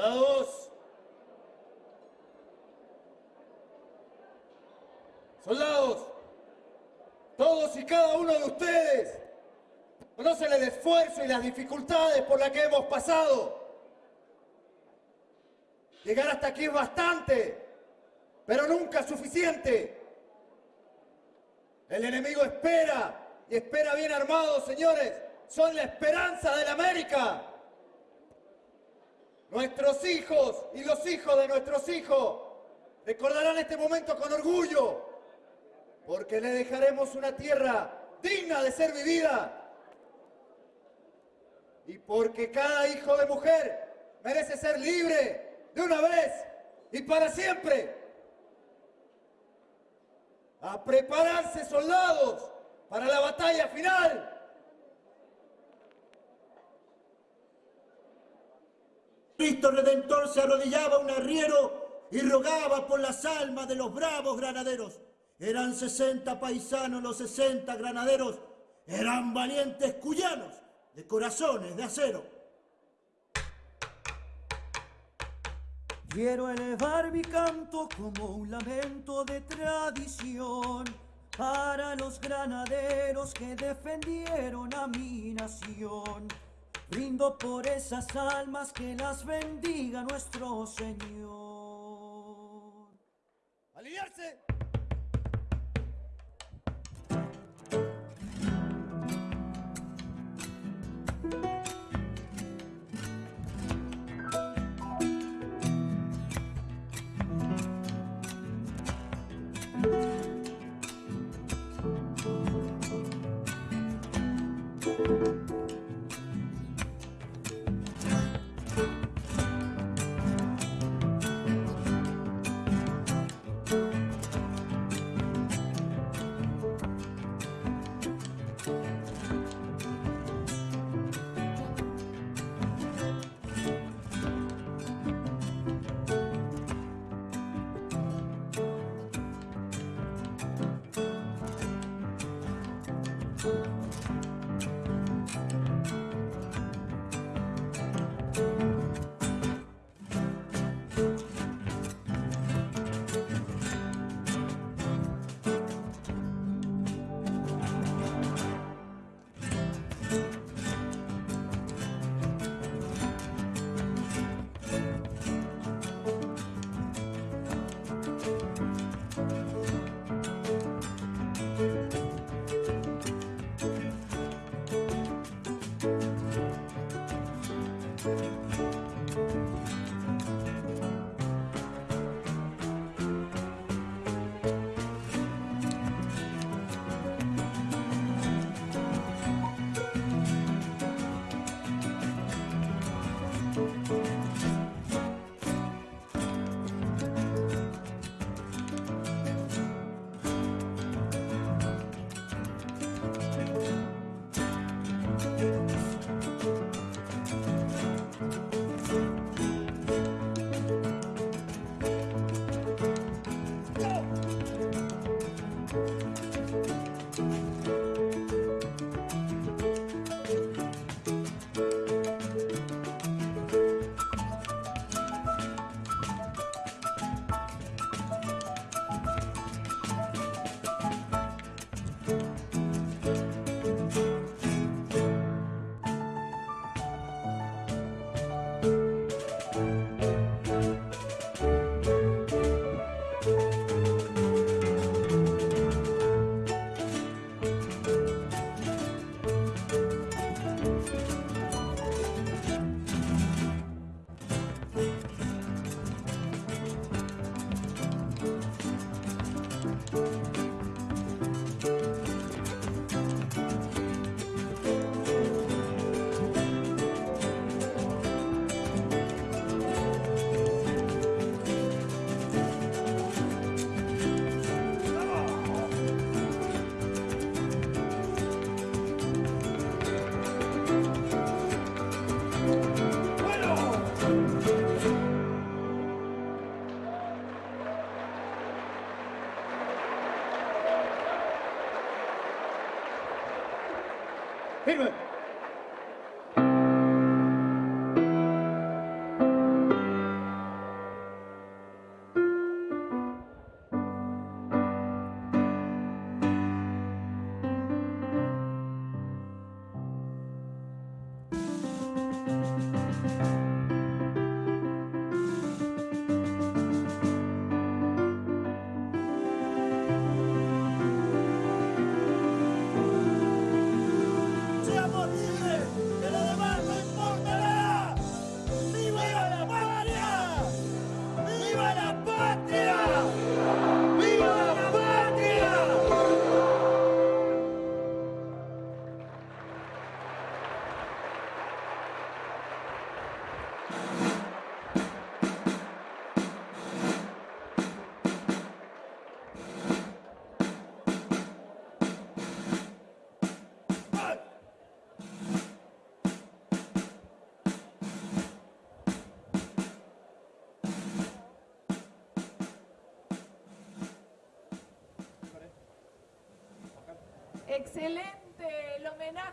Soldados. Soldados. Todos y cada uno de ustedes conocen el esfuerzo y las dificultades por las que hemos pasado. Llegar hasta aquí es bastante, pero nunca suficiente. El enemigo espera y espera bien armado, señores. Son la esperanza de la América. Nuestros hijos y los hijos de nuestros hijos recordarán este momento con orgullo, porque le dejaremos una tierra digna de ser vivida. Y porque cada hijo de mujer merece ser libre de una vez y para siempre. A prepararse soldados para la batalla final. Cristo Redentor se arrodillaba un arriero y rogaba por las almas de los bravos granaderos. Eran 60 paisanos los 60 granaderos, eran valientes cuyanos de corazones de acero. Quiero elevar mi canto como un lamento de tradición para los granaderos que defendieron a mi nación. Brindo por esas almas que las bendiga nuestro Señor. ヘルム。Excelente el homenaje.